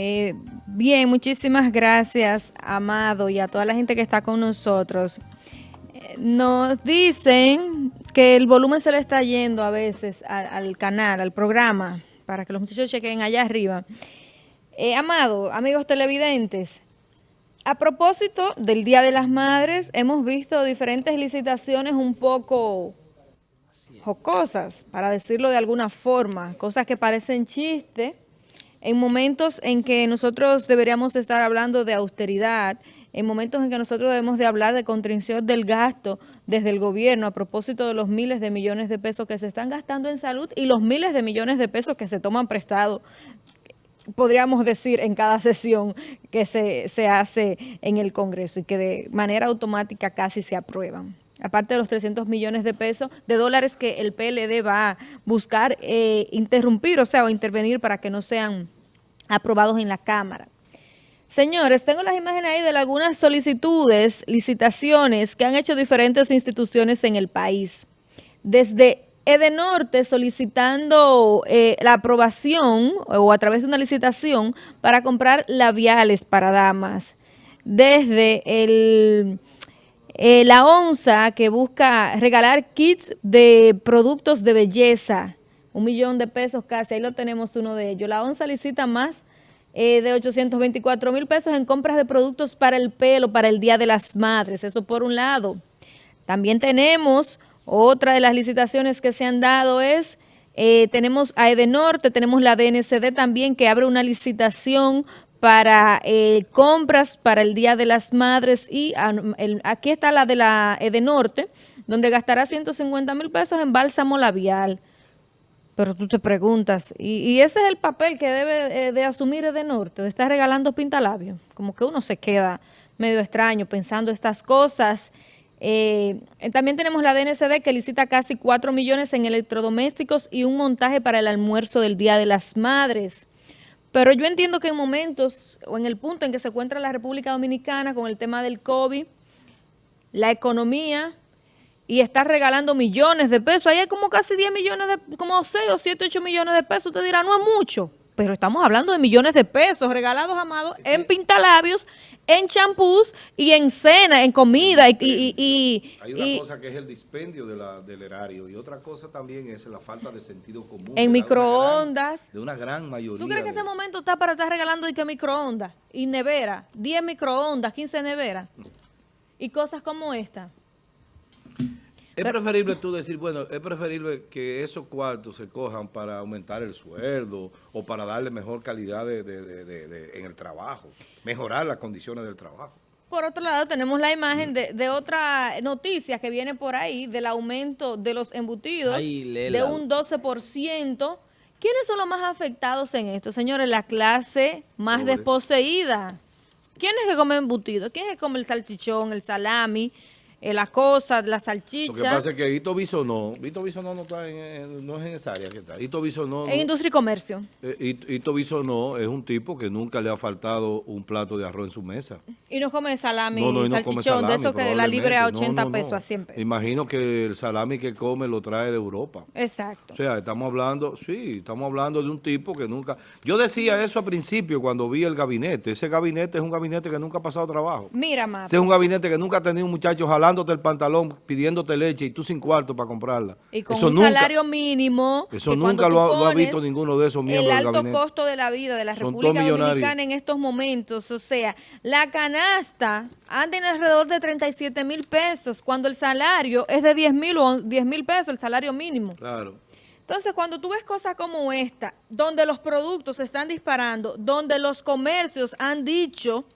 Eh, bien, muchísimas gracias, Amado, y a toda la gente que está con nosotros. Nos dicen que el volumen se le está yendo a veces al, canal, al programa, para que los muchachos chequen allá arriba. Eh, Amado, amigos televidentes, a propósito del Día de las Madres, hemos visto diferentes licitaciones un poco jocosas, para decirlo de alguna forma, cosas que parecen chiste, en momentos en que nosotros deberíamos estar hablando de austeridad, en momentos en que nosotros debemos de hablar de contención del gasto desde el gobierno a propósito de los miles de millones de pesos que se están gastando en salud y los miles de millones de pesos que se toman prestado, podríamos decir en cada sesión que se, se hace en el Congreso y que de manera automática casi se aprueban aparte de los 300 millones de pesos, de dólares que el PLD va a buscar eh, interrumpir, o sea, o intervenir para que no sean aprobados en la Cámara. Señores, tengo las imágenes ahí de algunas solicitudes, licitaciones que han hecho diferentes instituciones en el país. Desde Edenorte solicitando eh, la aprobación o a través de una licitación para comprar labiales para damas. Desde el eh, la ONSA que busca regalar kits de productos de belleza, un millón de pesos casi, ahí lo tenemos uno de ellos. La ONSA licita más eh, de 824 mil pesos en compras de productos para el pelo, para el Día de las Madres, eso por un lado. También tenemos, otra de las licitaciones que se han dado es, eh, tenemos a Edenorte, tenemos la DNCD también que abre una licitación para eh, compras para el Día de las Madres y aquí está la de la Edenorte, donde gastará 150 mil pesos en bálsamo labial. Pero tú te preguntas, ¿y, ese es el papel que debe eh, de asumir Edenorte, de estar regalando pintalabios? Como que uno se queda medio extraño pensando estas cosas. Eh, también tenemos la DNCD que licita casi 4 millones en electrodomésticos y un montaje para el almuerzo del Día de las Madres. Pero yo entiendo que en momentos o en el punto en que se encuentra la República Dominicana con el tema del COVID, la economía y está regalando millones de pesos, ahí hay como casi 10 millones, de, como 6 o 7, 8 millones de pesos, usted dirá, no es mucho pero estamos hablando de millones de pesos regalados, amados, en pintalabios, en champús y en cena, en comida. Y, Hay una cosa que es el dispendio del erario y otra cosa también es la falta de sentido común. En microondas. de una gran mayoría. ¿Tú crees que este momento está para estar regalando y que microondas y nevera? 10 microondas, 15 neveras y cosas como esta. Es preferible tú decir, bueno, es preferible que esos cuartos se cojan para aumentar el sueldo o para darle mejor calidad de, en el trabajo, mejorar las condiciones del trabajo. Por otro lado, tenemos la imagen de, otra noticia que viene por ahí, del aumento de los embutidos de un 12%. ¿Quiénes son los más afectados en esto? Señores, la clase más desposeída. ¿Quién es que come embutidos? ¿Quién es que come el salchichón, el salami? Eh, la cosa, la salchicha. Lo que pasa es que Hito Bisonó, Hito Bisonó no, está en, no es en esa área que está. Hito Bisonó... En industria y comercio. Eh, Hito Bisonó es un tipo que nunca le ha faltado un plato de arroz en su mesa. Y no come salami, no, no, y no come salami, de eso que la libre a 80 pesos, a 100 pesos. Imagino que el salami que come lo trae de Europa. Exacto. O sea, estamos hablando, sí, estamos hablando de un tipo que nunca... Yo decía eso al principio cuando vi el gabinete. Ese gabinete es un gabinete que nunca ha pasado trabajo. Mira, más. Ese es un gabinete que nunca ha tenido un muchacho el pantalón, pidiéndote leche y tú sin cuarto para comprarla. Y con un salario mínimo. Eso nunca lo ha, visto ninguno de esos miembros El alto costo de la vida de la República Dominicana en estos momentos. O sea, la canasta anda en alrededor de 37 mil pesos cuando el salario es de 10 mil o 10 mil pesos, el salario mínimo. Claro. Entonces, cuando tú ves cosas como esta, donde los productos se están disparando, donde los comercios han dicho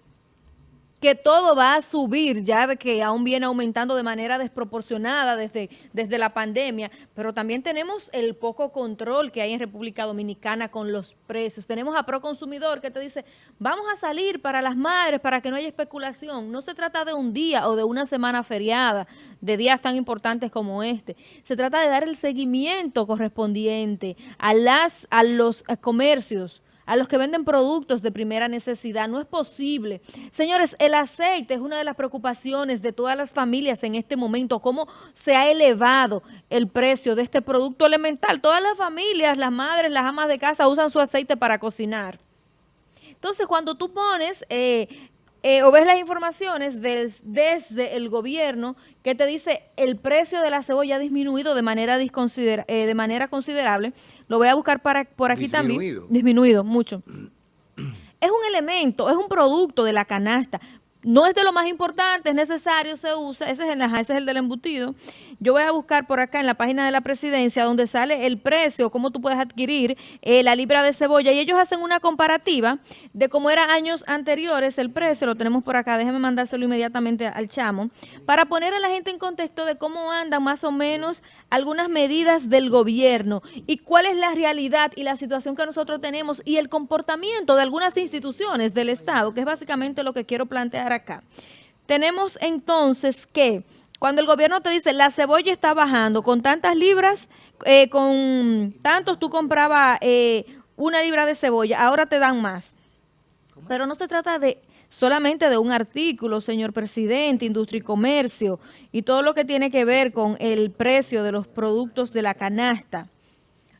que todo va a subir, ya que aún viene aumentando de manera desproporcionada desde, desde la pandemia, pero también tenemos el poco control que hay en República Dominicana con los precios. Tenemos a Proconsumidor que te dice, vamos a salir para las madres para que no haya especulación. No se trata de un día o de una semana feriada, de días tan importantes como este. Se trata de dar el seguimiento correspondiente a, las, a los comercios, a los que venden productos de primera necesidad. No es posible. Señores, el aceite es una de las preocupaciones de todas las familias en este momento, cómo se ha elevado el precio de este producto elemental. Todas las familias, las madres, las amas de casa usan su aceite para cocinar. Entonces, cuando tú pones eh, eh, o ves las informaciones desde el gobierno que te dice el precio de la cebolla ha disminuido de manera, eh, de manera considerable, lo voy a buscar para, por aquí también. Disminuido, mucho. Es un elemento, es un producto de la canasta, no es de lo más importante, es necesario, se usa, ese es, el, ese es el del embutido. Yo voy a buscar por acá en la página de la presidencia donde sale el precio, cómo tú puedes adquirir eh, la libra de cebolla y ellos hacen una comparativa de cómo era años anteriores el precio, lo tenemos por acá, déjeme mandárselo inmediatamente al chamo, para poner a la gente en contexto de cómo andan más o menos algunas medidas del gobierno y cuál es la realidad y la situación que nosotros tenemos y el comportamiento de algunas instituciones del Estado, que es básicamente lo que quiero plantear acá. Tenemos entonces que cuando el gobierno te dice la cebolla está bajando con tantas libras, eh, con tantos tú comprabas eh, una libra de cebolla, ahora te dan más. Pero no se trata de solamente de un artículo, señor presidente, industria y comercio, y todo lo que tiene que ver con el precio de los productos de la canasta.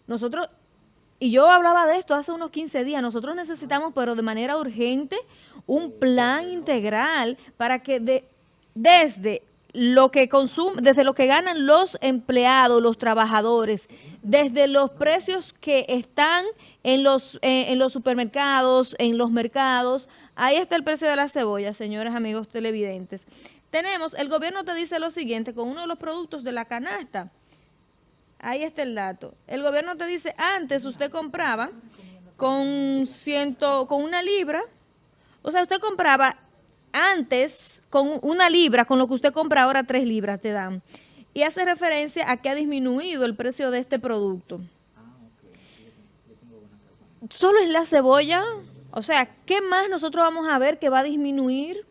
Nosotros, y yo hablaba de esto hace unos 15 días, nosotros necesitamos, pero de manera urgente, un plan integral para que de, desde lo que consume, desde lo que ganan los empleados, los trabajadores, desde los precios que están en los, eh, en los supermercados, en los mercados, ahí está el precio de la cebolla, señores amigos televidentes. Tenemos, el gobierno te dice lo siguiente, con uno de los productos de la canasta, ahí está el dato, el gobierno te dice, antes usted compraba con, ciento, con una libra, o sea, usted compraba antes con una libra, con lo que usted compra ahora tres libras te dan. Y hace referencia a que ha disminuido el precio de este producto. Solo es la cebolla. O sea, ¿qué más nosotros vamos a ver que va a disminuir?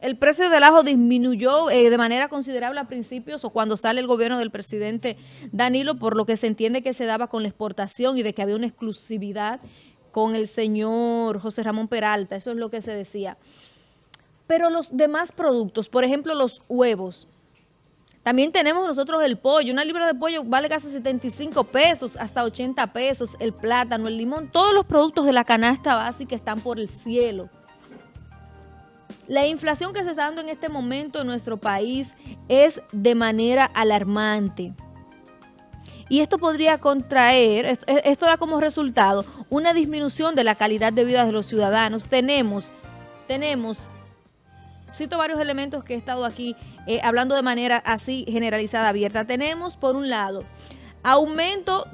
El precio del ajo disminuyó eh, de manera considerable a principios o cuando sale el gobierno del presidente Danilo, por lo que se entiende que se daba con la exportación y de que había una exclusividad con el señor José Ramón Peralta, eso es lo que se decía. Pero los demás productos, por ejemplo los huevos, también tenemos nosotros el pollo, una libra de pollo vale casi 75 pesos, hasta 80 pesos, el plátano, el limón, todos los productos de la canasta básica están por el cielo. La inflación que se está dando en este momento en nuestro país es de manera alarmante. Y esto podría contraer, esto, da como resultado una disminución de la calidad de vida de los ciudadanos. Tenemos, tenemos, cito varios elementos que he estado aquí eh, hablando de manera así generalizada, abierta. Tenemos, por un lado, aumento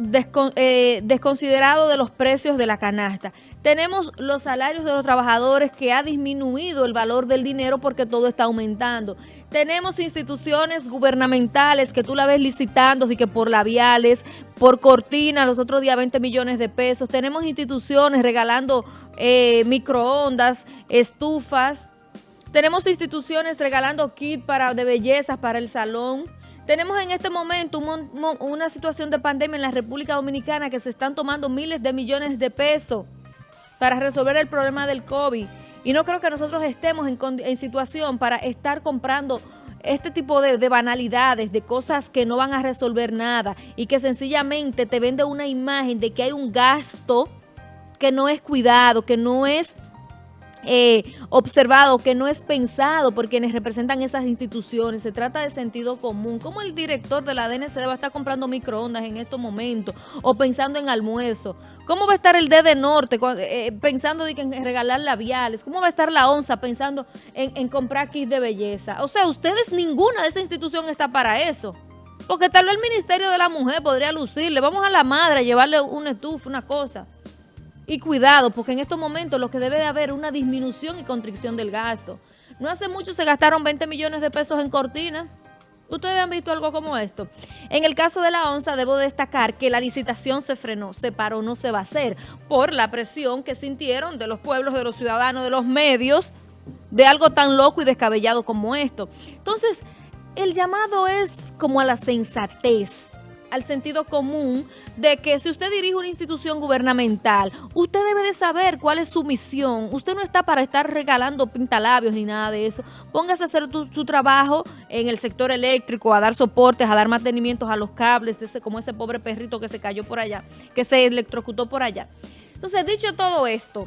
eh, desconsiderado de los precios de la canasta. Tenemos los salarios de los trabajadores que ha disminuido el valor del dinero porque todo está aumentando. Tenemos instituciones gubernamentales que tú la ves licitando, así que por labiales, por cortinas, los otros días 20 millones de pesos. Tenemos instituciones regalando eh, microondas, estufas. Tenemos instituciones regalando kit para, de bellezas para el salón. Tenemos en este momento una situación de pandemia en la República Dominicana que se están tomando miles de millones de pesos para resolver el problema del COVID. Y no creo que nosotros estemos en, situación para estar comprando este tipo de, de, banalidades, de cosas que no van a resolver nada y que sencillamente te vende una imagen de que hay un gasto que no es cuidado, que no es eh, observado, que no es pensado por quienes representan esas instituciones. Se trata de sentido común. ¿Cómo el director de la DNCD va a estar comprando microondas en estos momentos o pensando en almuerzo? ¿Cómo va a estar el DD Norte eh, pensando en regalar labiales? ¿Cómo va a estar la ONSA pensando en, comprar kits de belleza? O sea, ustedes, ninguna de esa institución está para eso. Porque tal vez el Ministerio de la Mujer podría lucirle. Vamos a la madre a llevarle un estufa, una cosa. Y cuidado, porque en estos momentos lo que debe de haber una disminución y constricción del gasto. No hace mucho se gastaron 20 millones de pesos en cortinas. ¿Ustedes han visto algo como esto? En el caso de la ONSA, debo destacar que la licitación se frenó, se paró, no se va a hacer, por la presión que sintieron de los pueblos, de los ciudadanos, de los medios, de algo tan loco y descabellado como esto. Entonces, el llamado es como a la sensatez al sentido común de que si usted dirige una institución gubernamental, usted debe de saber cuál es su misión. Usted no está para estar regalando pintalabios ni nada de eso. Póngase a hacer su trabajo en el sector eléctrico, a dar soportes, a dar mantenimientos a los cables, ese, como ese pobre perrito que se cayó por allá, que se electrocutó por allá. Entonces, dicho todo esto,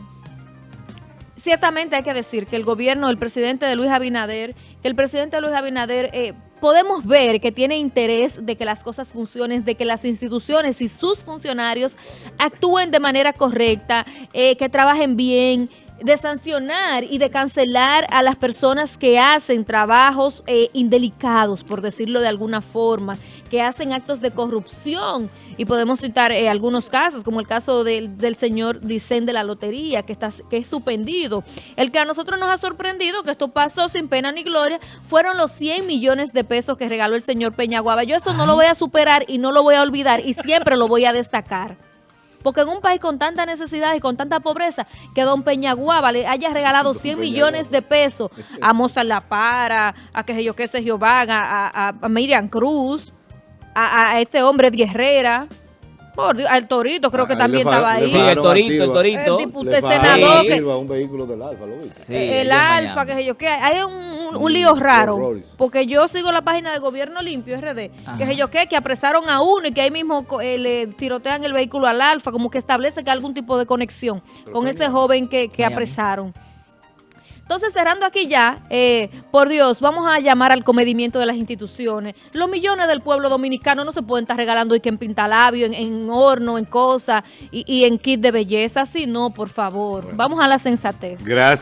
ciertamente hay que decir que el gobierno, el presidente de Luis Abinader, que el presidente Luis Abinader eh, podemos ver que tiene interés de que las cosas funcionen, de que las instituciones y sus funcionarios actúen de manera correcta, eh, que trabajen bien, de sancionar y de cancelar a las personas que hacen trabajos eh, indelicados, por decirlo de alguna forma, que hacen actos de corrupción. Y podemos citar eh, algunos casos, como el caso del, del señor Dicen de la Lotería, que, está, que es suspendido. El que a nosotros nos ha sorprendido, que esto pasó sin pena ni gloria, fueron los 100 millones de pesos que regaló el señor Peñaguaba. Yo eso no lo voy a superar y no lo voy a olvidar y siempre lo voy a destacar. Porque en un país con tanta necesidad y con tanta pobreza, que don Peñaguaba le haya regalado 100 millones de pesos a Mozart La Para, a que yo qué sé yo van, a, a, a Miriam Cruz, a, a este hombre de Herrera, por Dios, al Torito creo que también estaba ahí. Sí, el torito, el torito. El diputado, el senador, que- activa un vehículo del Alfa, ¿lo viste? Sí, el en alfa, que sé yo qué, hay un, un- un lío raro, horrores. porque yo sigo la página de Gobierno Limpio RD, Ajá. que sé yo qué, que apresaron a uno y que ahí mismo eh, le tirotean el vehículo al alfa, como que establece que hay algún tipo de conexión con ese joven que, que apresaron. Entonces, cerrando aquí ya, eh, por Dios, vamos a llamar al comedimiento de las instituciones. Los millones del pueblo dominicano no se pueden estar regalando y que en pintalabio, en, en horno, en cosas y, y en kit de belleza. Así no, por favor. Vamos a la sensatez. Gracias.